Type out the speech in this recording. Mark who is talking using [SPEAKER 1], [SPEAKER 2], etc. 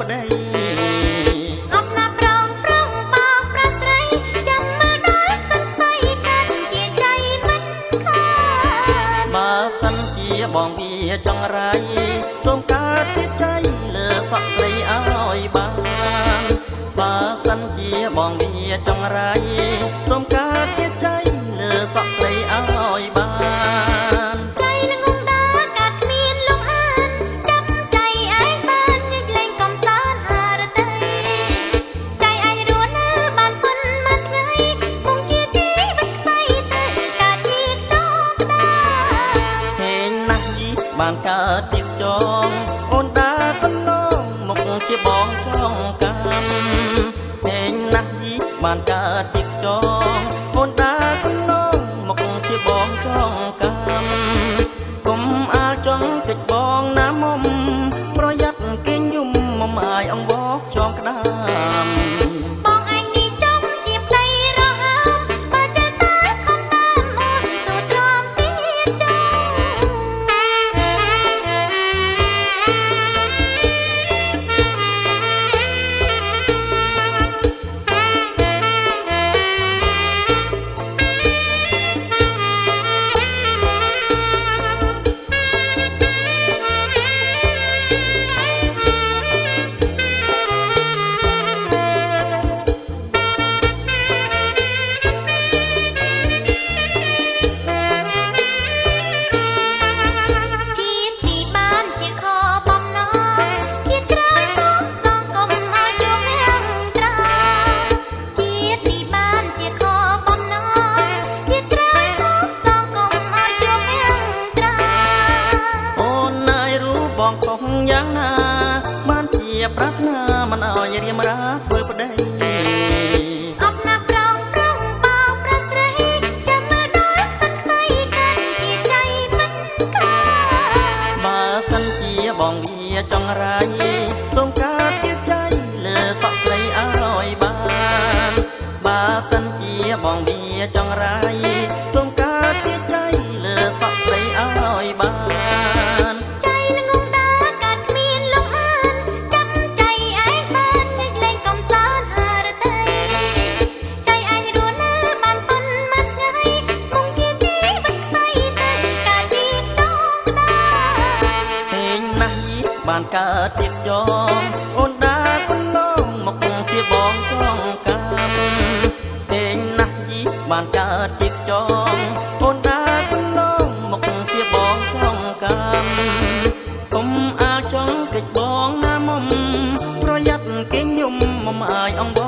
[SPEAKER 1] ប្តីអំណាចប្រងប្រងបោកប្រស្រីចាំមើលដល់សង្ស័យកាន់ជា
[SPEAKER 2] ใจមិនខានបើសិនជាបងវាចង់រៃសូមកើតជាใจលើផកស្រីឲ្យបានបើសិនជាបងវាច
[SPEAKER 1] ង់រៃ បានកើតទៀតចងអូនដាកណ្ដងមកជាបងចងកម្មពេញណាស់យីបានកើតទៀតចងអូនដាកណ្ដងមកជាបងចងកម្មកុំអាលចង់តិចបងណាមុំ
[SPEAKER 2] ទុកយ៉ាងណា បា
[SPEAKER 1] នជាប្រាថ្នាមិនអោយរៀមរាធ្វើប្តី
[SPEAKER 2] ចង់រាយ បានកើតទៀតយកអូនដា
[SPEAKER 1] ប៉ុណ្ណងមកជាបងចងកម្មទេញណាស់យីបាន
[SPEAKER 2] កើតទៀតចងអូនដាប៉ុណ្ណងមកជាបងចងកម្មគុំអាចងកិច្ច
[SPEAKER 1] បងណាមុំប្រយ័ត្នគេញុំមុំអាយអង្គ